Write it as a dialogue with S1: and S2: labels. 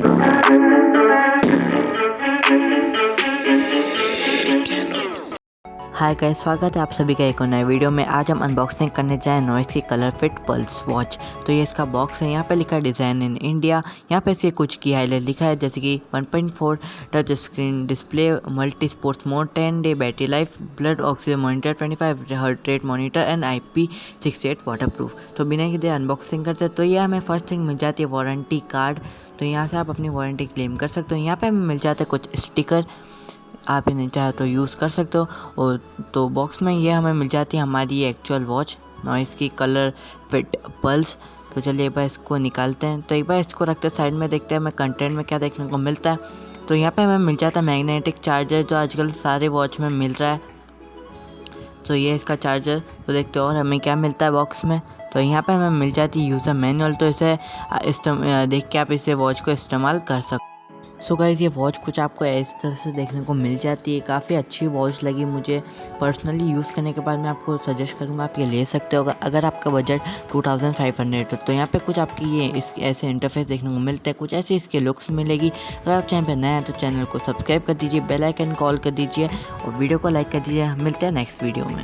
S1: Candle. हाय का स्वागत है आप सभी का एक और नए वीडियो में। आज हम अनबॉक्सिंग करने जाएँ नॉइस की कलर फिट पल्स वॉच तो ये इसका बॉक्स है, यहाँ पे लिखा है डिज़ाइन इन इंडिया यहाँ पे इसे कुछ की हाईलाइट लिखा है, जैसे कि 1.4 touch screen display multi sports mode 10 day battery life blood oxygen monitor 25 heart rate monitor and I P water proof तो बिना कि अनबॉक्सिंग करते तो ये हमें फ़र्स्ट थिंग मिल जाती है वारंटी कार्ड तो यहाँ से आप अपनी वारंटी क्लेम कर सकते हो। यहाँ पर हमें मिल जाते हैं कुछ स्टिकर आप इन्हें चाहे तो यूज़ कर सकते हो। और तो बॉक्स में ये हमें मिल जाती है हमारी एक्चुअल वॉच नॉइस की कलर फिट पल्स तो चलिए एक बार इसको निकालते हैं। तो एक बार इसको रखते साइड में, देखते हैं हमें कंटेंट में क्या देखने को मिलता है। तो यहाँ पे हमें मिल जाता है मैग्नेटिक चार्जर जो आजकल सारे वॉच में मिल रहा है। तो ये इसका चार्जर तो देखते हो और हमें क्या मिलता है बॉक्स में। तो यहाँ पे हमें मिल जाती है यूज़र मैनुअल तो इसे देख के आप इसे वॉच को इस्तेमाल कर सकते सो so गाइज़ ये वॉच कुछ आपको इस तरह से देखने को मिल जाती है। काफ़ी अच्छी वॉच लगी मुझे। पर्सनली यूज़ करने के बाद मैं आपको सजेस्ट करूँगा, आप ये ले सकते हो। अगर आपका बजट 2500 हो तो यहाँ पे कुछ आपकी ये इस, ऐसे इंटरफेस देखने को मिलते हैं। कुछ ऐसे इसके लुक्स मिलेगी। अगर आप चैनल पर नए हैं तो चैनल को सब्सक्राइब कर दीजिए बेलाइकन कॉल कर दीजिए, और वीडियो को लाइक कर दीजिए। मिलते हैं नेक्स्ट वीडियो में।